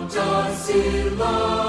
Pancasila.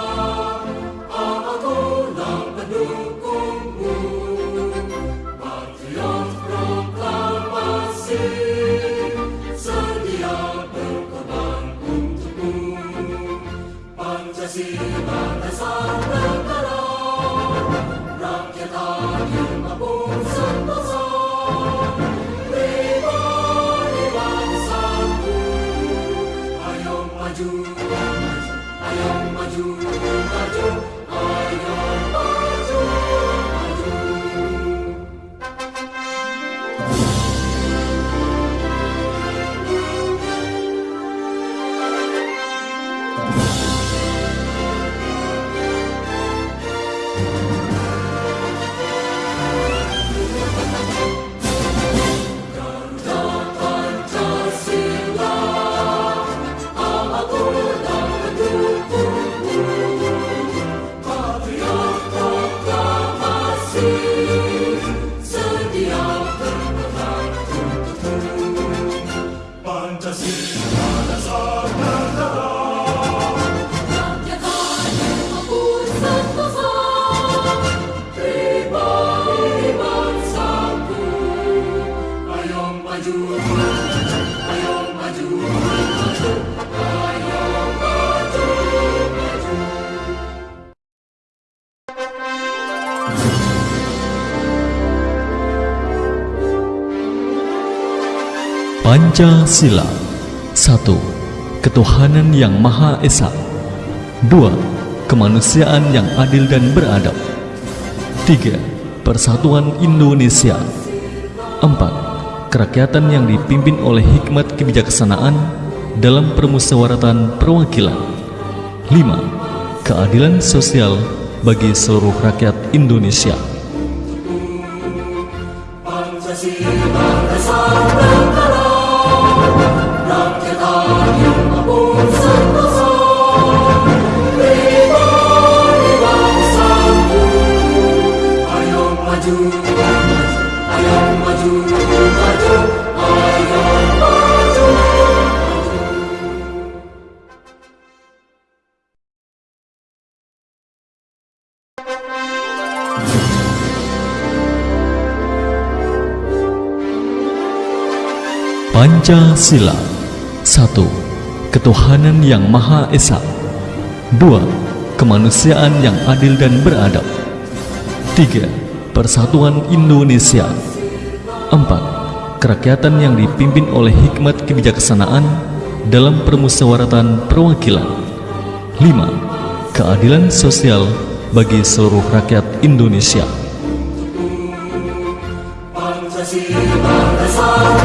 1. Ketuhanan yang Maha Esa 2. Kemanusiaan yang adil dan beradab 3. Persatuan Indonesia 4. Kerakyatan yang dipimpin oleh hikmat kebijaksanaan dalam permusyawaratan perwakilan 5. Keadilan sosial bagi seluruh rakyat Indonesia Pancasila 1. Ketuhanan yang Maha Esa 2. Kemanusiaan yang adil dan beradab 3. Persatuan Indonesia 4. Kerakyatan yang dipimpin oleh hikmat kebijaksanaan dalam permusyawaratan perwakilan 5. Keadilan sosial bagi seluruh rakyat Indonesia maju,